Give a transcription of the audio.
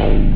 home.